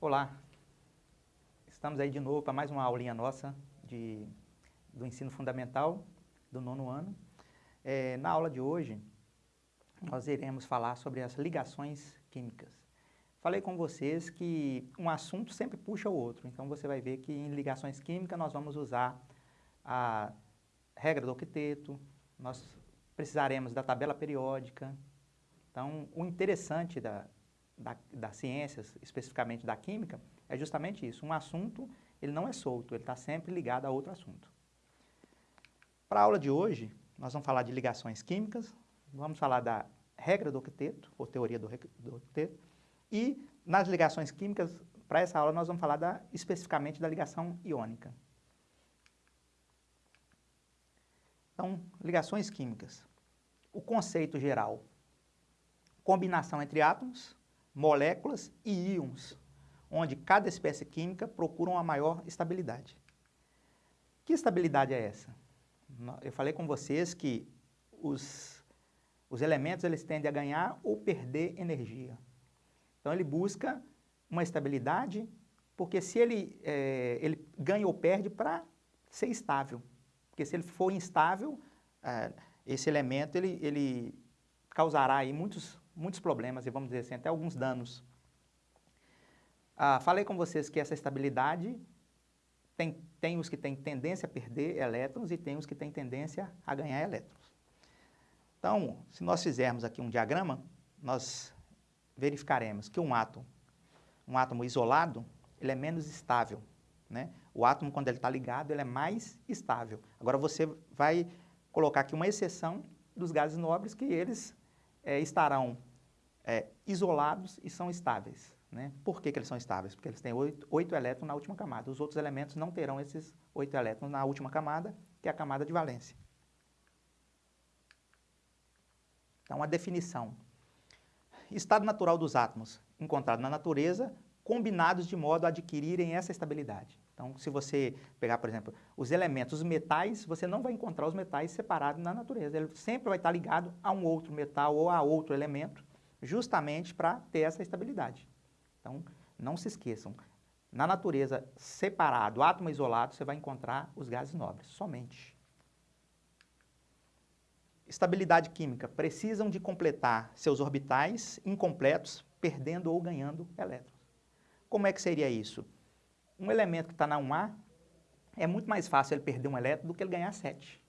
Olá, estamos aí de novo para mais uma aulinha nossa de, do ensino fundamental do nono ano. É, na aula de hoje, nós iremos falar sobre as ligações químicas. Falei com vocês que um assunto sempre puxa o outro, então você vai ver que em ligações químicas nós vamos usar a regra do octeto, nós precisaremos da tabela periódica. Então, o interessante da, da, das ciências, especificamente da química, é justamente isso. Um assunto, ele não é solto, ele está sempre ligado a outro assunto. Para a aula de hoje, nós vamos falar de ligações químicas, vamos falar da regra do octeto, ou teoria do, do octeto, e nas ligações químicas, para essa aula, nós vamos falar da, especificamente da ligação iônica. Então, ligações químicas. O conceito geral, combinação entre átomos, moléculas e íons, onde cada espécie química procura uma maior estabilidade. Que estabilidade é essa? Eu falei com vocês que os, os elementos eles tendem a ganhar ou perder energia. Então ele busca uma estabilidade, porque se ele, é, ele ganha ou perde para ser estável. Porque se ele for instável, é, esse elemento ele, ele causará aí muitos, muitos problemas e vamos dizer assim, até alguns danos. Ah, falei com vocês que essa estabilidade tem, tem os que têm tendência a perder elétrons e tem os que têm tendência a ganhar elétrons. Então, se nós fizermos aqui um diagrama, nós verificaremos que um átomo, um átomo isolado, ele é menos estável. Né? O átomo, quando ele está ligado, ele é mais estável. Agora você vai colocar aqui uma exceção dos gases nobres que eles é, estarão é, isolados e são estáveis. Né? Por que, que eles são estáveis? Porque eles têm oito, oito elétrons na última camada. Os outros elementos não terão esses oito elétrons na última camada, que é a camada de valência. Então, a definição. Estado natural dos átomos, encontrado na natureza, combinados de modo a adquirirem essa estabilidade. Então, se você pegar, por exemplo, os elementos, os metais, você não vai encontrar os metais separados na natureza. Ele sempre vai estar ligado a um outro metal ou a outro elemento, justamente para ter essa estabilidade. Então, não se esqueçam, na natureza, separado, átomo isolado, você vai encontrar os gases nobres, somente. Estabilidade química. Precisam de completar seus orbitais incompletos, perdendo ou ganhando elétrons. Como é que seria isso? um elemento que está na 1A, é muito mais fácil ele perder um elétron do que ele ganhar 7.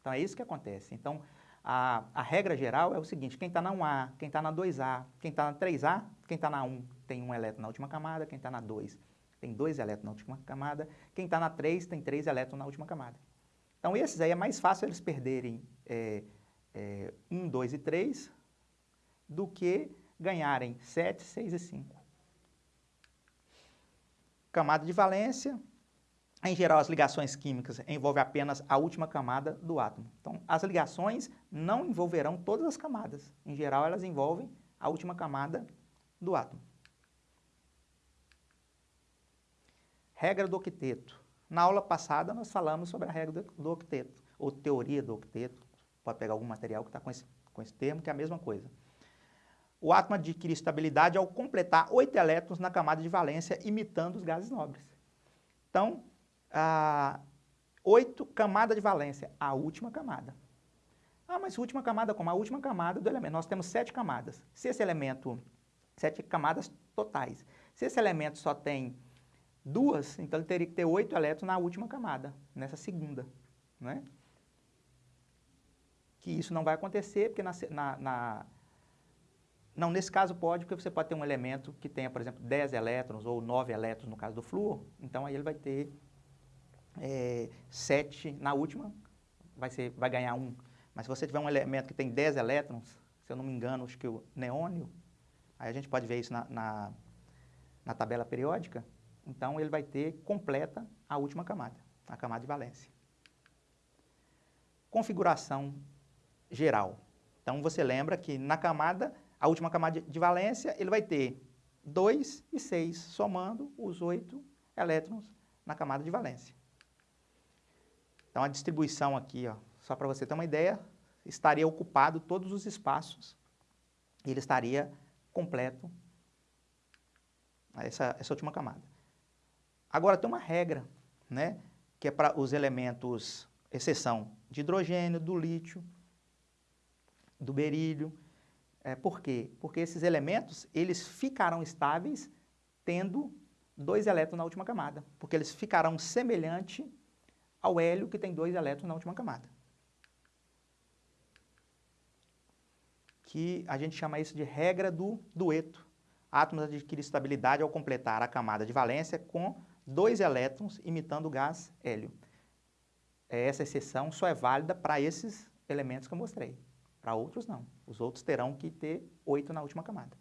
Então, é isso que acontece. Então, a, a regra geral é o seguinte, quem está na 1A, quem está na 2A, quem está na 3A, quem está na 1 tem um elétron na última camada, quem está na 2 tem dois elétrons na última camada, quem está na 3 tem três elétrons na última camada. Então, esses aí é mais fácil eles perderem é, é, 1, 2 e 3 do que ganharem 7, 6 e 5 camada de valência. Em geral, as ligações químicas envolvem apenas a última camada do átomo. Então, as ligações não envolverão todas as camadas. Em geral, elas envolvem a última camada do átomo. Regra do octeto. Na aula passada, nós falamos sobre a regra do octeto, ou teoria do octeto. Pode pegar algum material que está com esse, com esse termo, que é a mesma coisa o átomo adquire estabilidade ao completar oito elétrons na camada de valência, imitando os gases nobres. Então, a, oito camada de valência, a última camada. Ah, mas última camada como? A última camada do elemento. Nós temos sete camadas. Se esse elemento, sete camadas totais. Se esse elemento só tem duas, então ele teria que ter oito elétrons na última camada, nessa segunda. Né? Que isso não vai acontecer, porque na, na, na não, nesse caso pode, porque você pode ter um elemento que tenha, por exemplo, 10 elétrons ou 9 elétrons no caso do flúor, então aí ele vai ter é, 7 na última, vai, ser, vai ganhar 1. Mas se você tiver um elemento que tem 10 elétrons, se eu não me engano, acho que o neônio, aí a gente pode ver isso na, na, na tabela periódica, então ele vai ter completa a última camada, a camada de valência. Configuração geral. Então você lembra que na camada a última camada de valência, ele vai ter 2 e 6, somando os 8 elétrons na camada de valência. Então, a distribuição aqui, ó, só para você ter uma ideia, estaria ocupado todos os espaços, e ele estaria completo essa, essa última camada. Agora tem uma regra, né, que é para os elementos, exceção de hidrogênio, do lítio, do berílio. É, por quê? Porque esses elementos, eles ficarão estáveis tendo dois elétrons na última camada, porque eles ficarão semelhante ao hélio que tem dois elétrons na última camada. Que a gente chama isso de regra do dueto. Átomos adquirem estabilidade ao completar a camada de valência com dois elétrons imitando o gás hélio. Essa exceção só é válida para esses elementos que eu mostrei. Para outros, não. Os outros terão que ter oito na última camada.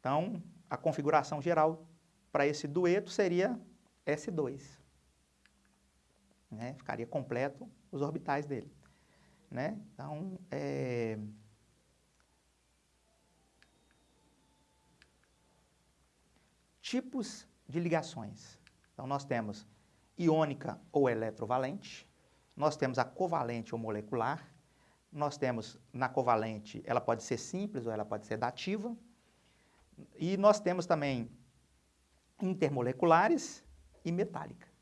Então, a configuração geral para esse dueto seria S2. Né? Ficaria completo os orbitais dele. Né? Então, é... tipos de ligações. Então, nós temos iônica ou eletrovalente, nós temos a covalente ou molecular, nós temos na covalente, ela pode ser simples ou ela pode ser dativa, e nós temos também intermoleculares e metálica.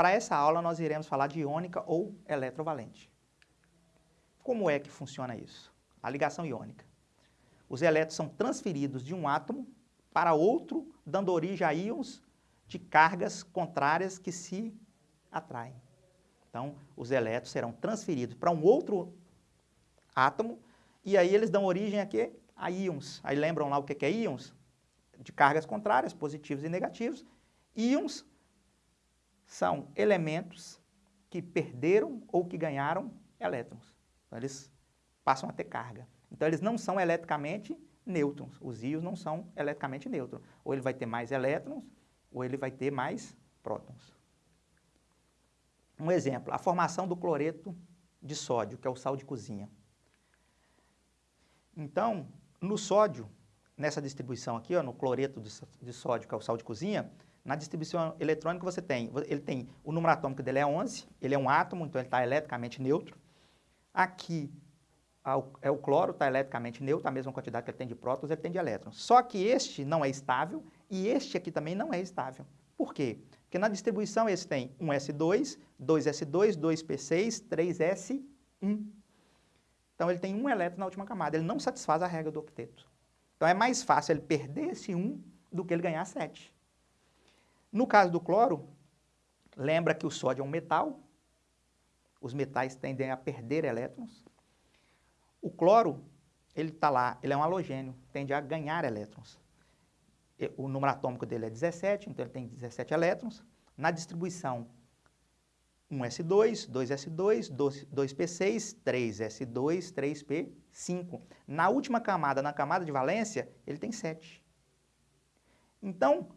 Para essa aula, nós iremos falar de iônica ou eletrovalente. Como é que funciona isso? A ligação iônica. Os elétrons são transferidos de um átomo para outro, dando origem a íons de cargas contrárias que se atraem. Então, os elétrons serão transferidos para um outro átomo e aí eles dão origem a quê? A íons. Aí lembram lá o que é íons? De cargas contrárias, positivos e negativos. Íons são elementos que perderam ou que ganharam elétrons. Então, eles passam a ter carga. Então, eles não são eletricamente nêutrons. Os íons não são eletricamente nêutrons. Ou ele vai ter mais elétrons, ou ele vai ter mais prótons. Um exemplo, a formação do cloreto de sódio, que é o sal de cozinha. Então, no sódio, nessa distribuição aqui, ó, no cloreto de sódio, que é o sal de cozinha, na distribuição eletrônica você tem, ele tem, o número atômico dele é 11, ele é um átomo, então ele está eletricamente neutro. Aqui é o cloro, está eletricamente neutro, a mesma quantidade que ele tem de prótons, ele tem de elétrons. Só que este não é estável e este aqui também não é estável. Por quê? Porque na distribuição esse tem um S2, 2S2, 2P6, 3S1. Então ele tem um elétron na última camada, ele não satisfaz a regra do octeto. Então é mais fácil ele perder esse 1 do que ele ganhar 7. No caso do cloro, lembra que o sódio é um metal, os metais tendem a perder elétrons, o cloro, ele está lá, ele é um halogênio, tende a ganhar elétrons. O número atômico dele é 17, então ele tem 17 elétrons. Na distribuição, 1s2, 2s2, 2p6, 3s2, 3p5. Na última camada, na camada de valência, ele tem 7. Então,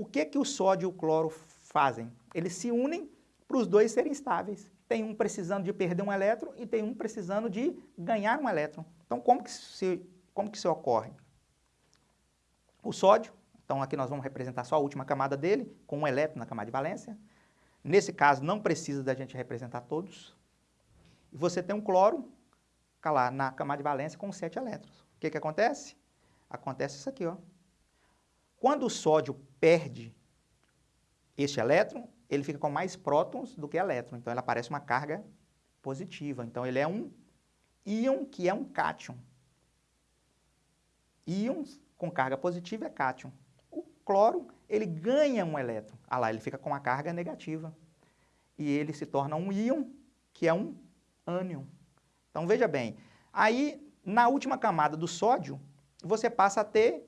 o que, que o sódio e o cloro fazem? Eles se unem para os dois serem estáveis tem um precisando de perder um elétron e tem um precisando de ganhar um elétron. Então, como que, se, como que isso ocorre? O sódio, então aqui nós vamos representar só a última camada dele, com um elétron na camada de valência. Nesse caso, não precisa da gente representar todos. E você tem um cloro, lá, na camada de valência com sete elétrons. O que, que acontece? Acontece isso aqui, ó. Quando o sódio perde este elétron, ele fica com mais prótons do que elétrons, então ele aparece uma carga positiva. Então ele é um íon que é um cátion. Íons com carga positiva é cátion. O cloro, ele ganha um elétron. Ah lá, ele fica com uma carga negativa. E ele se torna um íon que é um ânion. Então veja bem, aí na última camada do sódio, você passa a ter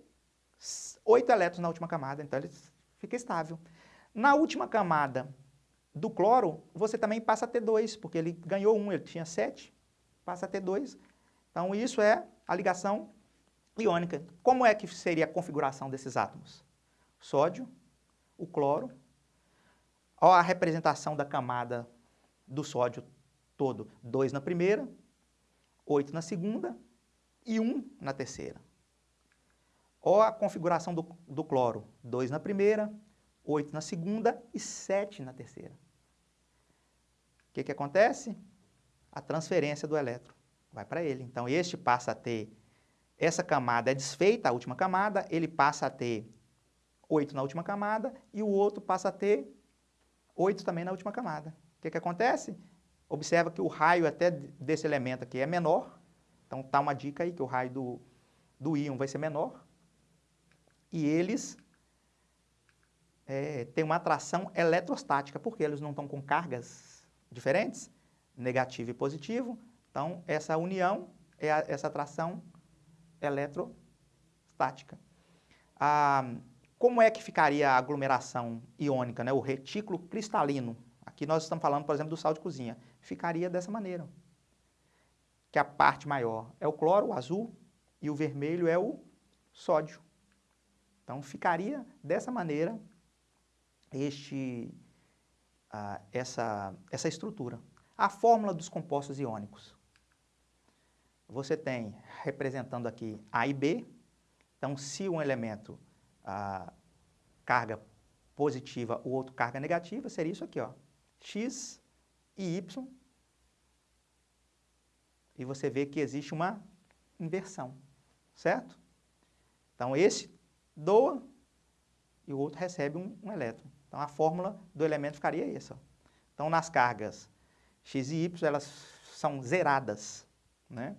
oito elétrons na última camada, então ele fica estável. Na última camada do cloro, você também passa a ter dois, porque ele ganhou um, ele tinha sete, passa a ter dois. Então, isso é a ligação iônica. Como é que seria a configuração desses átomos? Sódio, o cloro. Olha a representação da camada do sódio todo. Dois na primeira, oito na segunda e um na terceira. Olha a configuração do, do cloro. Dois na primeira, 8 na segunda e 7 na terceira. O que, que acontece? A transferência do elétron vai para ele. Então, este passa a ter essa camada é desfeita, a última camada, ele passa a ter 8 na última camada e o outro passa a ter 8 também na última camada. O que, que acontece? Observa que o raio até desse elemento aqui é menor, então tá uma dica aí que o raio do, do íon vai ser menor, e eles é, têm uma atração eletrostática, porque eles não estão com cargas diferentes, negativo e positivo, então essa união é a, essa atração eletrostática. Ah, como é que ficaria a aglomeração iônica, né? o retículo cristalino? Aqui nós estamos falando, por exemplo, do sal de cozinha. Ficaria dessa maneira. Que a parte maior é o cloro, o azul, e o vermelho é o sódio. Então, ficaria dessa maneira este, ah, essa, essa estrutura. A fórmula dos compostos iônicos. Você tem, representando aqui A e B, então se um elemento ah, carga positiva, o outro carga negativa, seria isso aqui, ó, X e Y, e você vê que existe uma inversão, certo? Então esse doa e o outro recebe um, um elétron. Então a fórmula do elemento ficaria essa. Então nas cargas X e Y, elas são zeradas, né?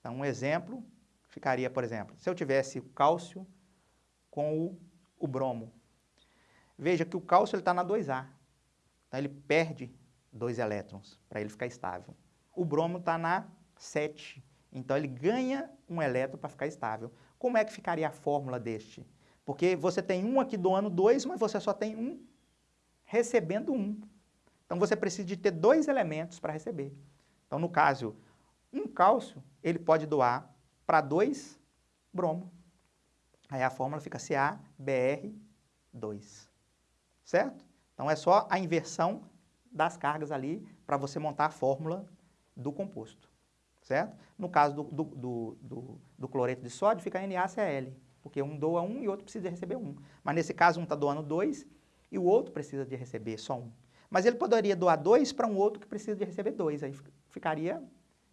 Então, um exemplo ficaria, por exemplo, se eu tivesse o cálcio com o, o bromo. Veja que o cálcio está na 2A. Então, ele perde dois elétrons para ele ficar estável. O bromo está na 7. Então, ele ganha um elétron para ficar estável. Como é que ficaria a fórmula deste? Porque você tem um aqui doando dois, mas você só tem um recebendo um. Então, você precisa de ter dois elementos para receber. Então, no caso, um cálcio, ele pode doar para dois bromo. Aí a fórmula fica CaBr2. Certo? Então é só a inversão das cargas ali para você montar a fórmula do composto. Certo? No caso do, do, do, do, do cloreto de sódio, fica NaCl, porque um doa um e o outro precisa receber um. Mas nesse caso, um está doando dois e o outro precisa de receber só um. Mas ele poderia doar dois para um outro que precisa de receber dois. Aí ficaria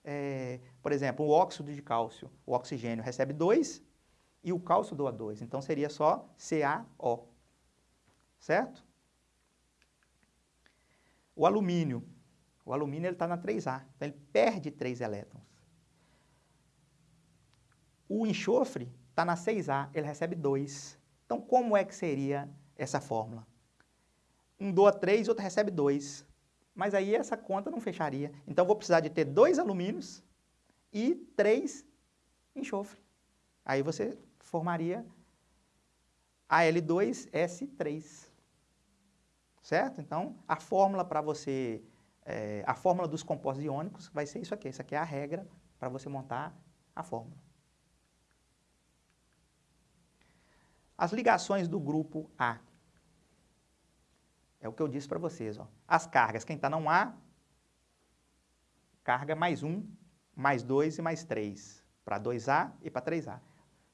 é, por exemplo, o óxido de cálcio, o oxigênio recebe 2 e o cálcio doa 2. Então, seria só CaO. Certo? O alumínio. O alumínio está na 3A. Então, ele perde 3 elétrons. O enxofre está na 6A. Ele recebe 2. Então, como é que seria essa fórmula? Um doa 3, outro recebe 2 mas aí essa conta não fecharia. Então, vou precisar de ter dois alumínios e três enxofre. Aí você formaria Al2S3. Certo? Então, a fórmula para você, é, a fórmula dos compostos iônicos vai ser isso aqui. Isso aqui é a regra para você montar a fórmula. As ligações do grupo A. É o que eu disse para vocês. Ó. As cargas, quem está não A, carga mais 1, mais 2 e mais 3. Para 2A e para 3A.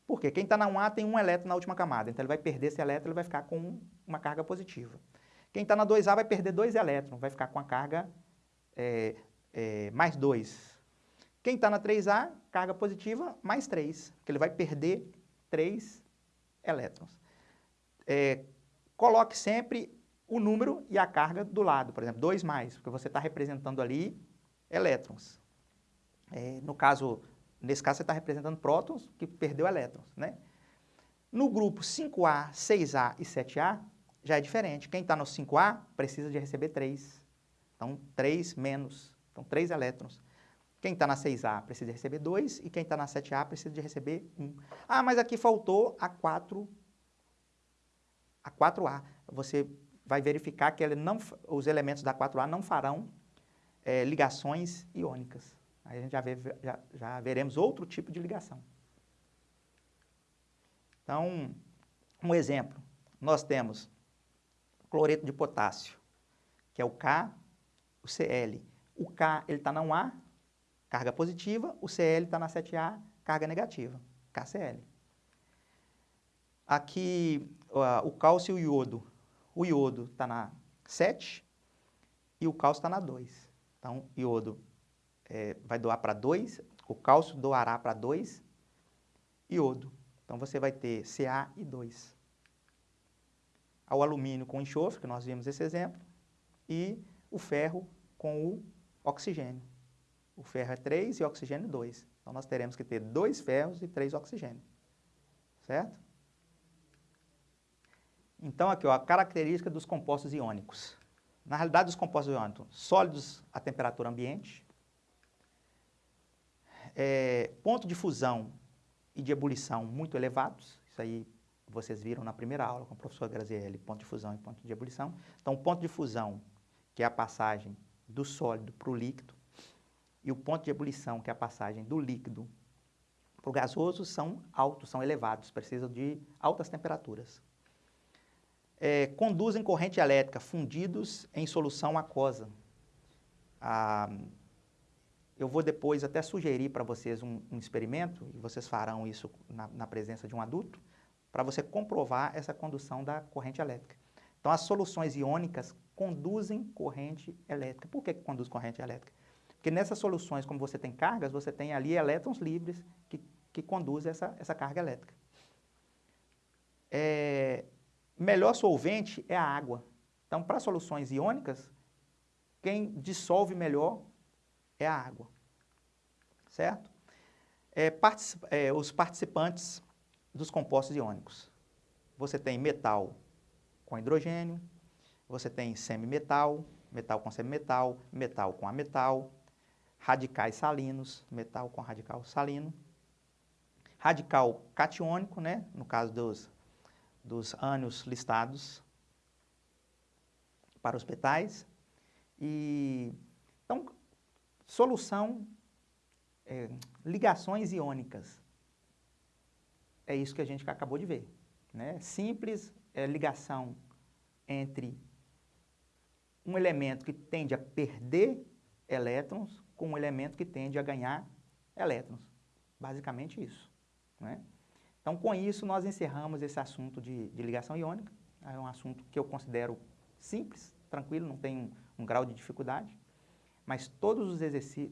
Por quê? Quem está na 1A tem um elétron na última camada. Então, ele vai perder esse elétron, ele vai ficar com uma carga positiva. Quem está na 2A vai perder dois elétrons, vai ficar com a carga é, é, mais 2. Quem está na 3A, carga positiva, mais 3, porque ele vai perder 3 elétrons. É, coloque sempre o número e a carga do lado, por exemplo, 2 mais, porque você está representando ali elétrons. É, no caso, nesse caso você está representando prótons que perdeu elétrons, né? No grupo 5A, 6A e 7A, já é diferente. Quem está no 5A precisa de receber 3. Então, 3 menos. Então, 3 elétrons. Quem está na 6A precisa de receber 2 e quem está na 7A precisa de receber 1. Ah, mas aqui faltou a 4, a 4A. Você vai verificar que não, os elementos da 4A não farão é, ligações iônicas. Aí a gente já, vê, já, já veremos outro tipo de ligação. Então, um exemplo, nós temos cloreto de potássio, que é o K, o Cl. O K está na 1A, carga positiva, o Cl está na 7A, carga negativa, KCl. Aqui, uh, o cálcio e o iodo o iodo está na 7 e o cálcio está na 2. Então, iodo é, vai doar para 2, o cálcio doará para 2 iodo. Então, você vai ter Ca e 2. Ao alumínio com enxofre, que nós vimos esse exemplo, e o ferro com o oxigênio. O ferro é 3 e o oxigênio 2. Então, nós teremos que ter dois ferros e três oxigênios. Certo? Então, aqui, ó, a característica dos compostos iônicos. Na realidade, os compostos iônicos, sólidos a temperatura ambiente, é, ponto de fusão e de ebulição muito elevados, isso aí vocês viram na primeira aula com o professor Grazielli, ponto de fusão e ponto de ebulição. Então, o ponto de fusão, que é a passagem do sólido para o líquido, e o ponto de ebulição, que é a passagem do líquido para o gasoso, são altos, são elevados, precisam de altas temperaturas. É, conduzem corrente elétrica fundidos em solução aquosa. Ah, eu vou depois até sugerir para vocês um, um, experimento, e vocês farão isso na, na presença de um adulto, para você comprovar essa condução da corrente elétrica. Então, as soluções iônicas conduzem corrente elétrica. Por que, conduz corrente elétrica? Porque nessas soluções, como você tem cargas, você tem ali elétrons livres que, que conduzem essa, essa carga elétrica. É, melhor solvente é a água. Então, para soluções iônicas, quem dissolve melhor é a água. Certo? É, particip, é, os participantes dos compostos iônicos. Você tem metal com hidrogênio, você tem semimetal, metal com semimetal, metal com ametal, radicais salinos, metal com radical salino, radical catiônico, né, no caso dos, dos ânions listados para os metais, e então, solução, é, ligações iônicas, é isso que a gente acabou de ver, né, simples é, ligação entre um elemento que tende a perder elétrons com um elemento que tende a ganhar elétrons. Basicamente isso. Né? Então, com isso, nós encerramos esse assunto de, de, ligação iônica. É um assunto que eu considero simples, tranquilo, não tem um, um grau de dificuldade. Mas todos os,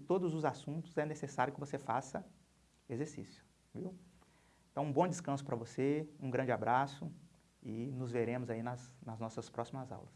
todos os assuntos é necessário que você faça exercício. Viu? Então, um bom descanso para você, um grande abraço e nos veremos aí nas, nas nossas próximas aulas.